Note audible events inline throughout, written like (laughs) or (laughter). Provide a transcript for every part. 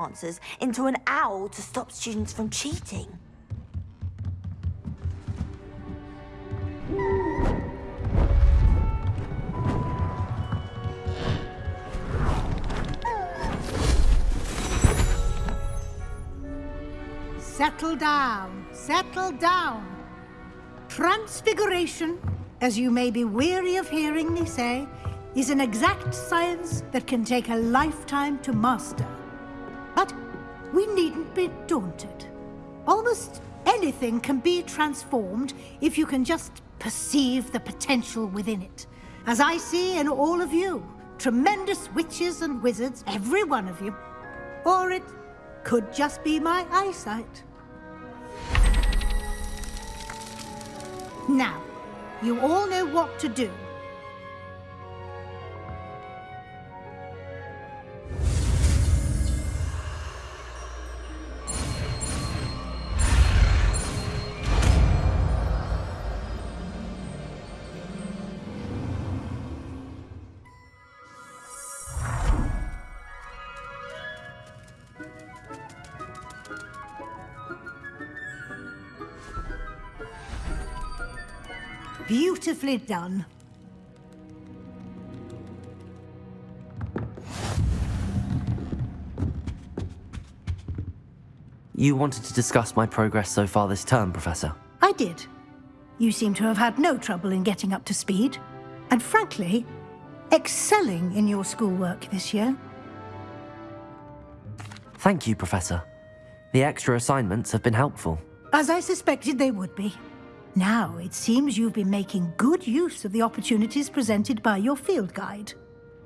answers into an owl to stop students from cheating. Settle down, settle down. Transfiguration, as you may be weary of hearing me say, is an exact science that can take a lifetime to master. We needn't be daunted. Almost anything can be transformed if you can just perceive the potential within it. As I see in all of you, tremendous witches and wizards, every one of you. Or it could just be my eyesight. Now, you all know what to do. Beautifully done. You wanted to discuss my progress so far this term, Professor? I did. You seem to have had no trouble in getting up to speed. And frankly, excelling in your schoolwork this year. Thank you, Professor. The extra assignments have been helpful. As I suspected they would be. Now, it seems you've been making good use of the opportunities presented by your field guide.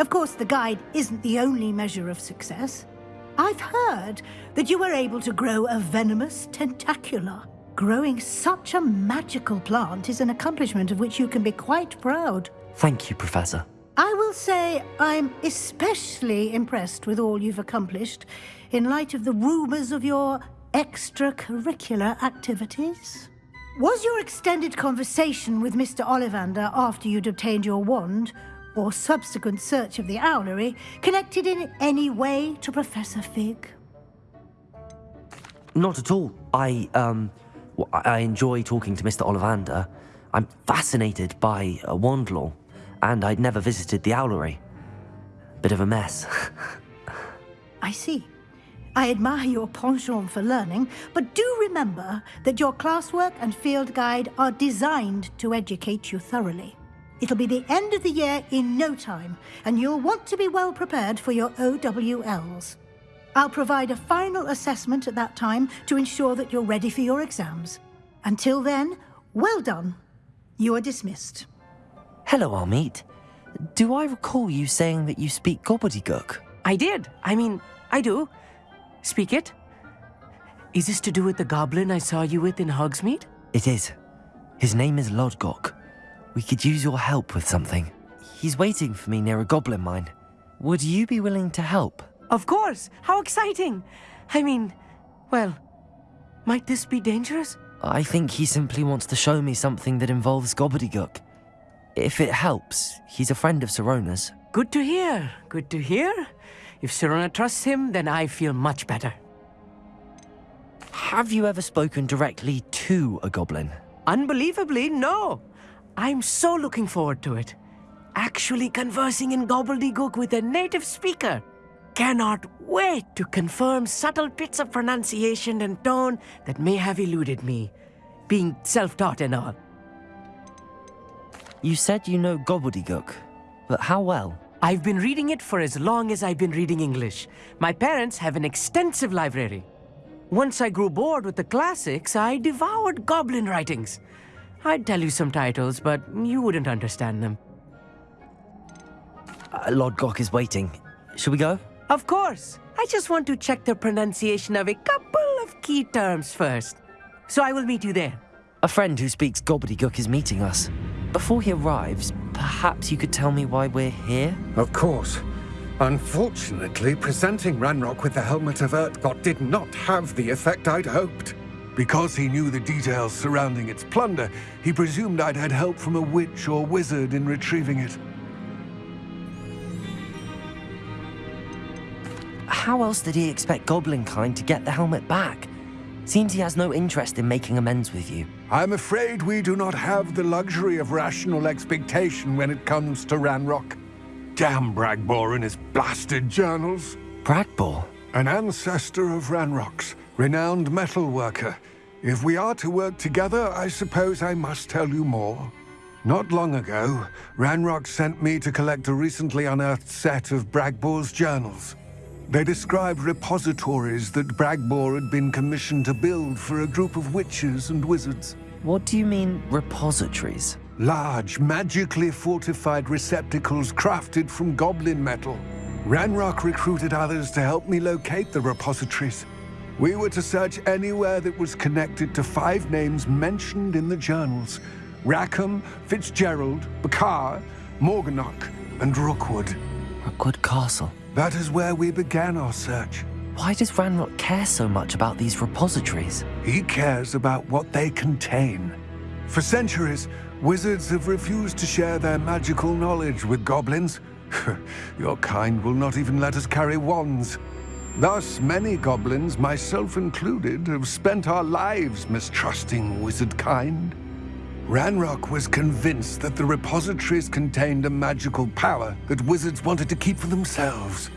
Of course, the guide isn't the only measure of success. I've heard that you were able to grow a venomous tentacula. Growing such a magical plant is an accomplishment of which you can be quite proud. Thank you, Professor. I will say I'm especially impressed with all you've accomplished in light of the rumours of your extracurricular activities. Was your extended conversation with Mr. Ollivander after you'd obtained your wand, or subsequent search of the owlery, connected in any way to Professor Fig? Not at all. I, um, I enjoy talking to Mr. Ollivander. I'm fascinated by uh, wandlore, and I'd never visited the owlery. Bit of a mess. (laughs) I see. I admire your penchant for learning, but do remember that your classwork and field guide are designed to educate you thoroughly. It'll be the end of the year in no time, and you'll want to be well prepared for your OWLs. I'll provide a final assessment at that time to ensure that you're ready for your exams. Until then, well done. You are dismissed. Hello, Amit. Do I recall you saying that you speak gobbledygook? I did. I mean, I do. Speak it. Is this to do with the goblin I saw you with in Hogsmeade? It is. His name is Lodgok. We could use your help with something. He's waiting for me near a goblin mine. Would you be willing to help? Of course! How exciting! I mean, well, might this be dangerous? I think he simply wants to show me something that involves gobbledygook. If it helps, he's a friend of Sirona's. Good to hear, good to hear. If Sirona trusts him, then I feel much better. Have you ever spoken directly to a goblin? Unbelievably, no. I'm so looking forward to it. Actually conversing in gobbledygook with a native speaker. Cannot wait to confirm subtle bits of pronunciation and tone that may have eluded me, being self-taught and all. You said you know gobbledygook, but how well? I've been reading it for as long as I've been reading English. My parents have an extensive library. Once I grew bored with the classics, I devoured goblin writings. I'd tell you some titles, but you wouldn't understand them. Uh, Lodgok is waiting. Should we go? Of course. I just want to check the pronunciation of a couple of key terms first. So I will meet you there. A friend who speaks gobbledygook is meeting us. Before he arrives, perhaps you could tell me why we're here? Of course. Unfortunately, presenting Ranrock with the Helmet of Urtkot did not have the effect I'd hoped. Because he knew the details surrounding its plunder, he presumed I'd had help from a witch or wizard in retrieving it. how else did he expect Goblinkind to get the helmet back? Seems he has no interest in making amends with you. I'm afraid we do not have the luxury of rational expectation when it comes to Ranrock. Damn Bragbor and his blasted journals. Bragbor? An ancestor of Ranrock's, renowned metal worker. If we are to work together, I suppose I must tell you more. Not long ago, Ranrock sent me to collect a recently unearthed set of Bragbor's journals. They described repositories that Bragbor had been commissioned to build for a group of witches and wizards. What do you mean, repositories? Large, magically fortified receptacles crafted from goblin metal. Ranrock recruited others to help me locate the repositories. We were to search anywhere that was connected to five names mentioned in the journals. Rackham, Fitzgerald, Bakar, Morganach, and Rookwood. Rookwood Castle. That is where we began our search. Why does Ranrock care so much about these repositories? He cares about what they contain. For centuries, wizards have refused to share their magical knowledge with goblins. (laughs) Your kind will not even let us carry wands. Thus, many goblins, myself included, have spent our lives mistrusting wizard kind. Ranrock was convinced that the repositories contained a magical power that wizards wanted to keep for themselves.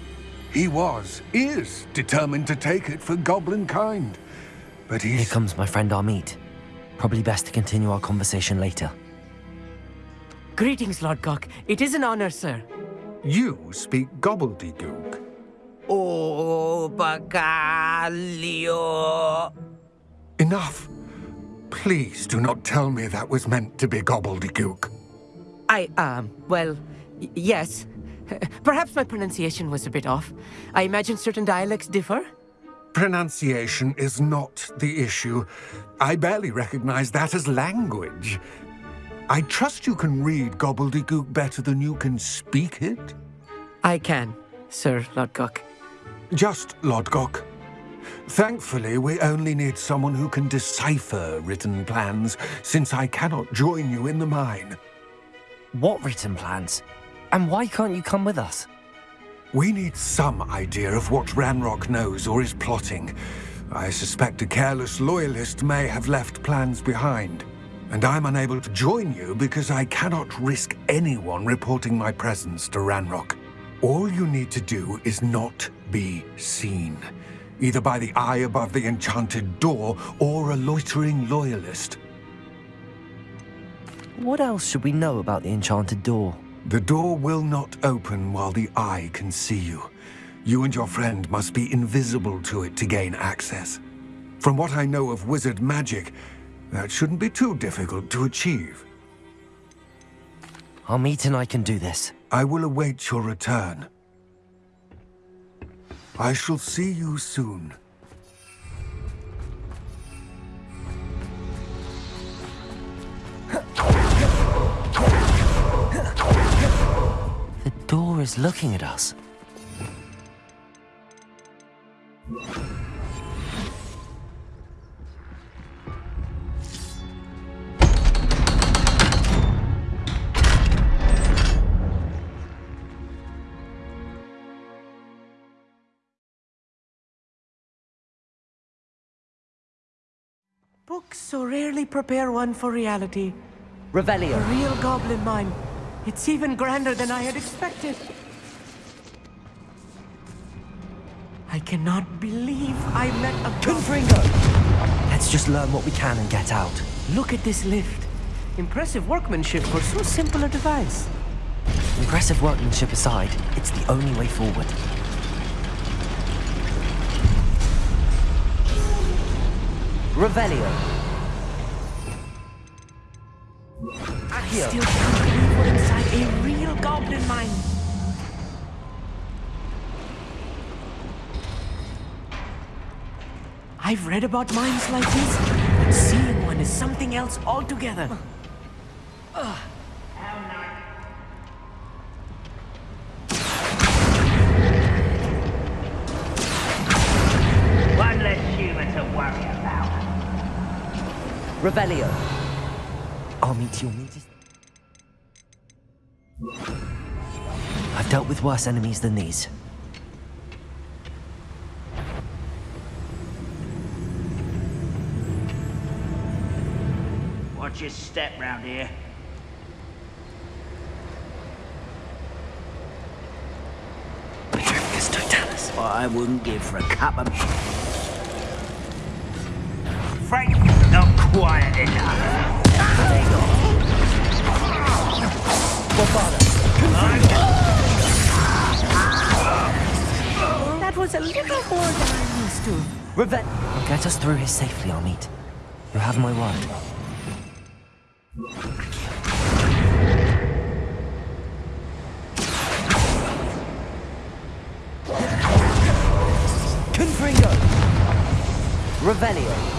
He was, is, determined to take it for goblin kind. But Here comes my friend Amit. Probably best to continue our conversation later. Greetings, Lodgok. It is an honor, sir. You speak gobbledygook. Oh, Bagalio. Enough. Please do not tell me that was meant to be gobbledygook. I, um, well, yes. (laughs) Perhaps my pronunciation was a bit off. I imagine certain dialects differ. Pronunciation is not the issue. I barely recognize that as language. I trust you can read gobbledygook better than you can speak it. I can, Sir Lodgok. Just Lodgok. Thankfully, we only need someone who can decipher written plans, since I cannot join you in the mine. What written plans? And why can't you come with us? We need some idea of what Ranrock knows or is plotting. I suspect a careless loyalist may have left plans behind. And I'm unable to join you because I cannot risk anyone reporting my presence to Ranrock. All you need to do is not be seen, either by the eye above the enchanted door or a loitering loyalist. What else should we know about the enchanted door? The door will not open while the eye can see you. You and your friend must be invisible to it to gain access. From what I know of wizard magic, that shouldn't be too difficult to achieve. Amit and I can do this. I will await your return. I shall see you soon. The door is looking at us. Prepare one for reality. Revelio. A real goblin mine. It's even grander than I had expected. I cannot believe I met a Confringo! Let's just learn what we can and get out. Look at this lift. Impressive workmanship for so simple a device. Impressive workmanship aside, it's the only way forward. Revelio. I still can't believe we're inside a real goblin mine. I've read about mines like this, but seeing one is something else altogether. One less human to worry about. Revelio. I'll meet you. meet I've dealt with worse enemies than these. Watch your step round here. What I wouldn't give for a cup of... Frank, not quiet enough. That was a little more than I'm used to. Revenge. Get us through here safely, Amit. You have my word. Confringo! Revelio!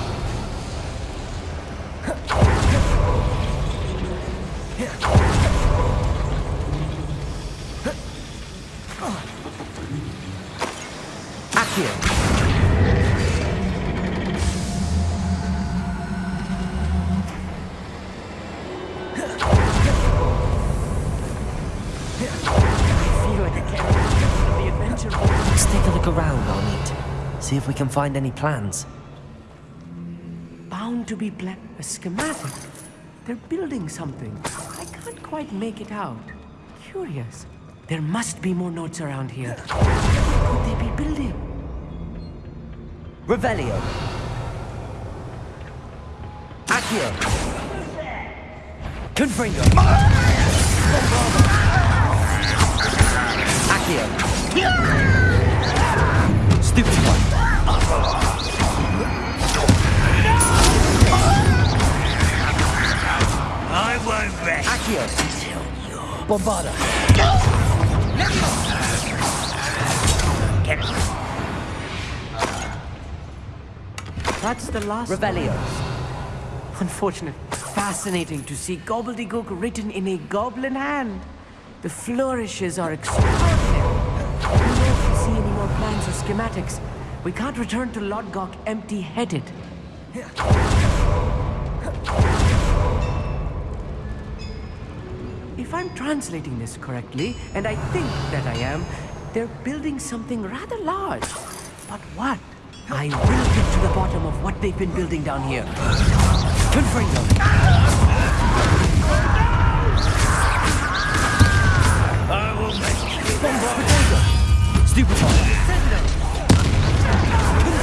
Can find any plans. Bound to be pla- a schematic. They're building something. I can't quite make it out. Curious. There must be more notes around here. What could they be building? Revelio! Accio! Confringo! Accio! Stupid one! I won't rest Accio! Bombarda! That's the last. Revelio! Unfortunate. Fascinating to see gobbledygook written in a goblin hand. The flourishes are extraordinary. If we see any more plans or schematics. We can't return to Lodgok empty-headed. If I'm translating this correctly, and I think that I am, they're building something rather large. But what? I will get to the bottom of what they've been building down here. Confringo! I will make Bombarda! Stupid one! Was that your best?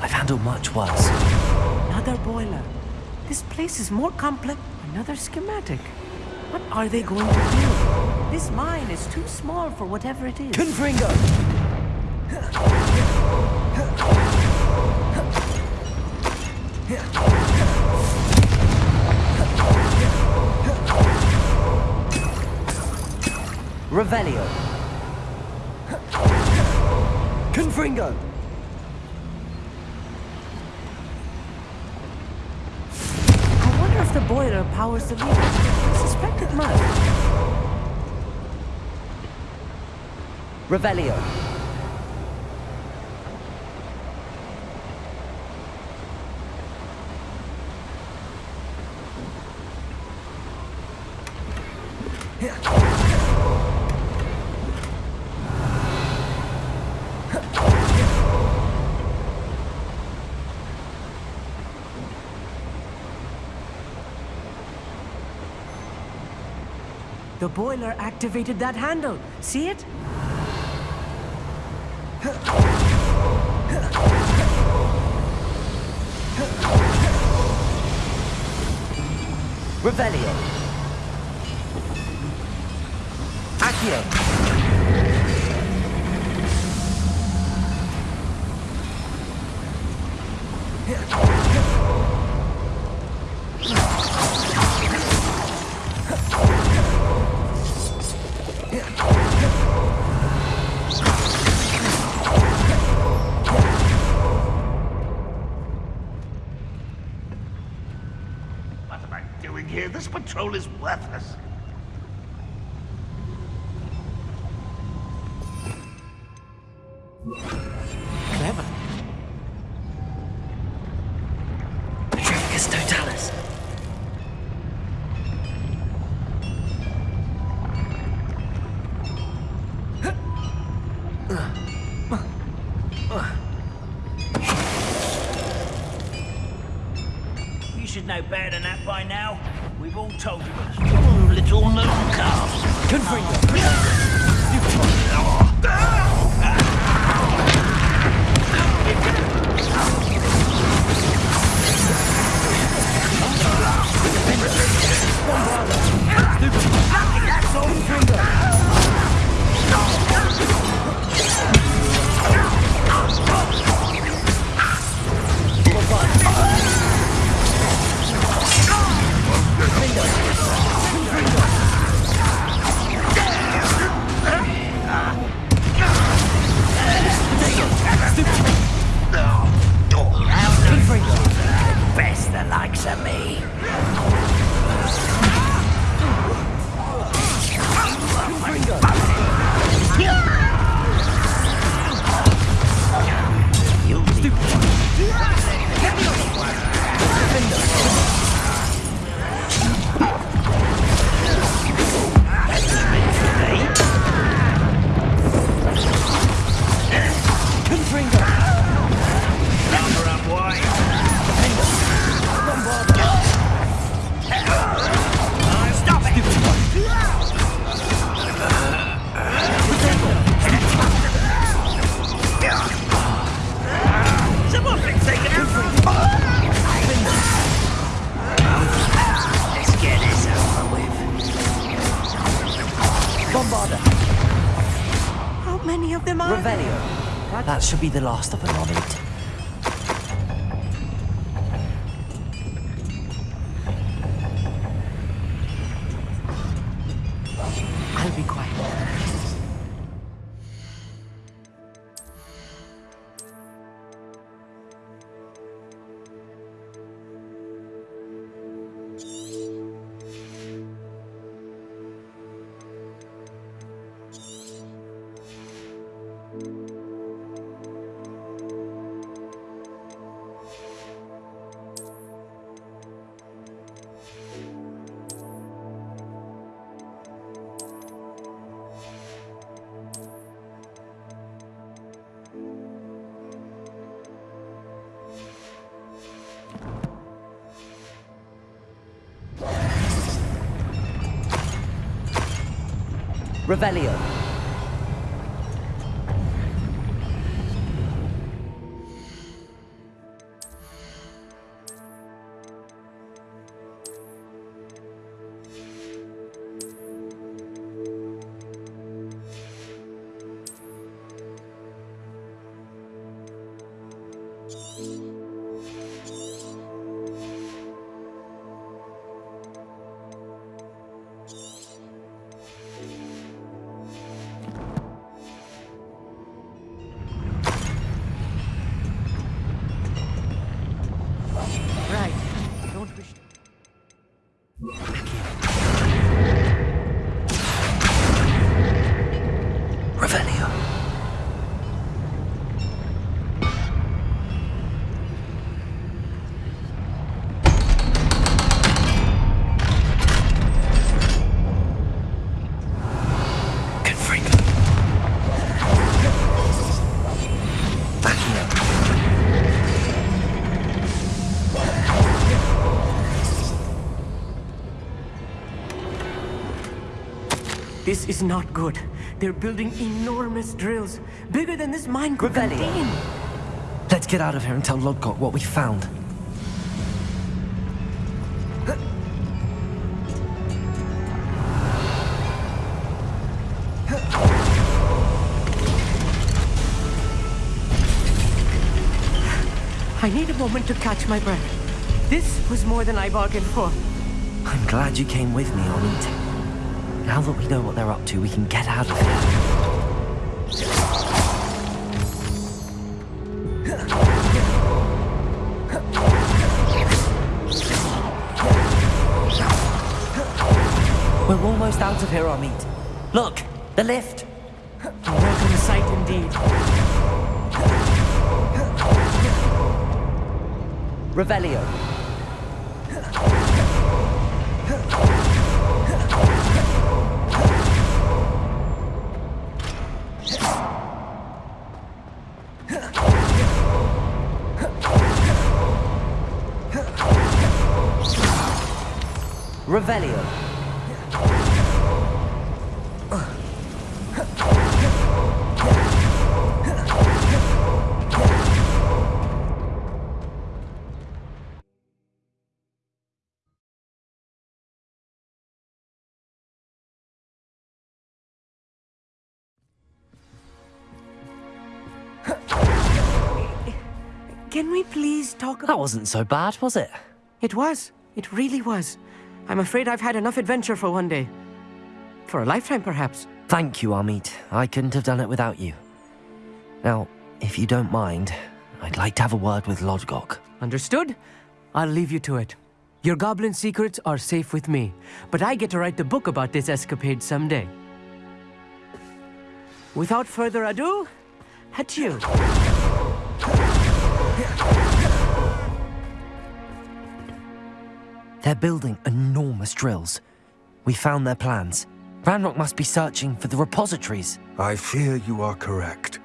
I've handled much worse. Another boiler. This place is more complex. Another schematic. What are they going to do? This mine is too small for whatever it is. Confringo! Revelio! Confringo! The boiler powers the lever. I suspect it The boiler activated that handle. See it? Revelio. Accio. This is worthless. The last of them, Revelio. is not good. They're building enormous drills, bigger than this mine could contain. Let's get out of here and tell Lodgok what we found. I need a moment to catch my breath. This was more than I bargained for. I'm glad you came with me on. Now that we know what they're up to, we can get out of here. We're almost out of here, Amit. Look, the lift. A welcome sight indeed. Revelio. Revelio. Can we please talk about... That wasn't so bad, was it? It was. It really was. I'm afraid I've had enough adventure for one day. For a lifetime, perhaps. Thank you, Amit. I couldn't have done it without you. Now, if you don't mind, I'd like to have a word with Lodgok. Understood? I'll leave you to it. Your goblin secrets are safe with me, but I get to write the book about this escapade someday. Without further ado, adieu. They're building enormous drills. We found their plans. Ranrock must be searching for the repositories. I fear you are correct.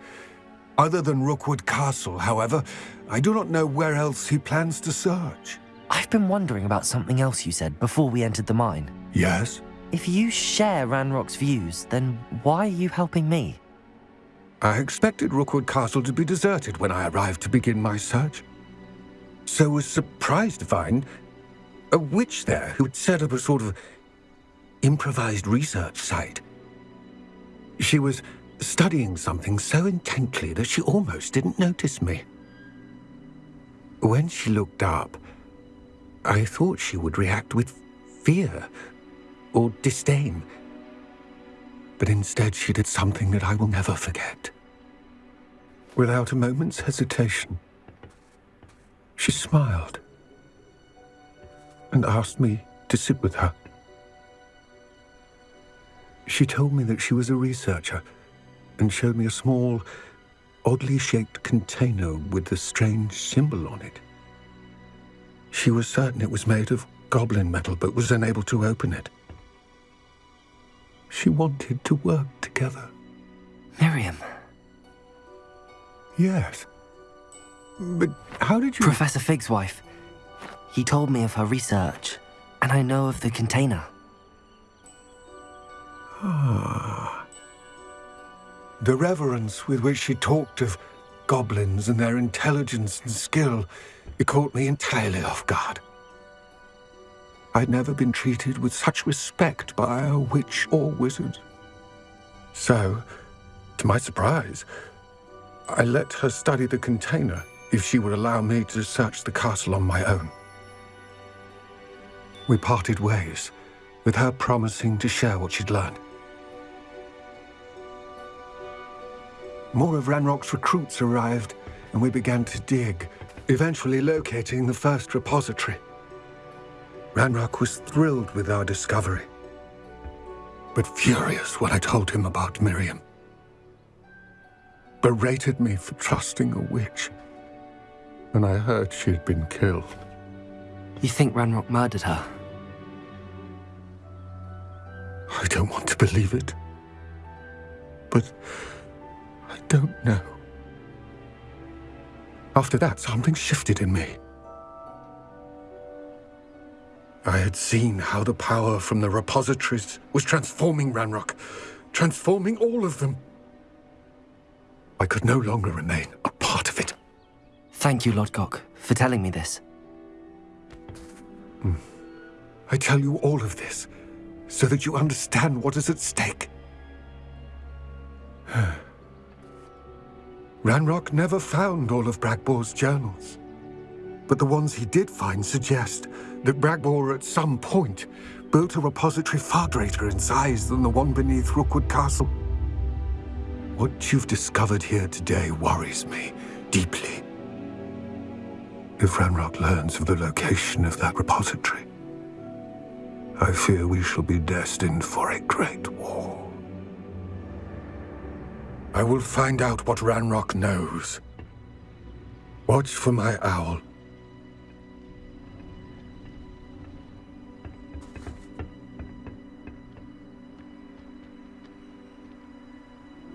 Other than Rookwood Castle, however, I do not know where else he plans to search. I've been wondering about something else you said before we entered the mine. Yes? If you share Ranrock's views, then why are you helping me? I expected Rookwood Castle to be deserted when I arrived to begin my search. So was surprised to find a witch there who had set up a sort of improvised research site. She was studying something so intently that she almost didn't notice me. When she looked up, I thought she would react with fear or disdain. But instead, she did something that I will never forget. Without a moment's hesitation, she smiled and asked me to sit with her. She told me that she was a researcher and showed me a small, oddly shaped container with a strange symbol on it. She was certain it was made of goblin metal, but was unable to open it. She wanted to work together. Miriam. Yes. But how did you... Professor Fig's wife. He told me of her research, and I know of the container. Ah. The reverence with which she talked of goblins and their intelligence and skill, it caught me entirely off guard. I'd never been treated with such respect by a witch or wizard. So, to my surprise, I let her study the container if she would allow me to search the castle on my own. We parted ways, with her promising to share what she'd learned. More of Ranrock's recruits arrived, and we began to dig, eventually locating the first repository. Ranrock was thrilled with our discovery, but furious when I told him about Miriam. Berated me for trusting a witch, and I heard she had been killed. You think Ranrock murdered her? I don't want to believe it, but I don't know. After that, something shifted in me. I had seen how the power from the repositories was transforming Ranrock, transforming all of them. I could no longer remain a part of it. Thank you, Lodgok, for telling me this. I tell you all of this so that you understand what is at stake. (sighs) Ranrock never found all of Bragbor's journals. but the ones he did find suggest that Bragbor at some point built a repository far greater in size than the one beneath Rookwood Castle. What you've discovered here today worries me deeply. If Ranrock learns of the location of that repository, I fear we shall be destined for a great war. I will find out what Ranrock knows. Watch for my owl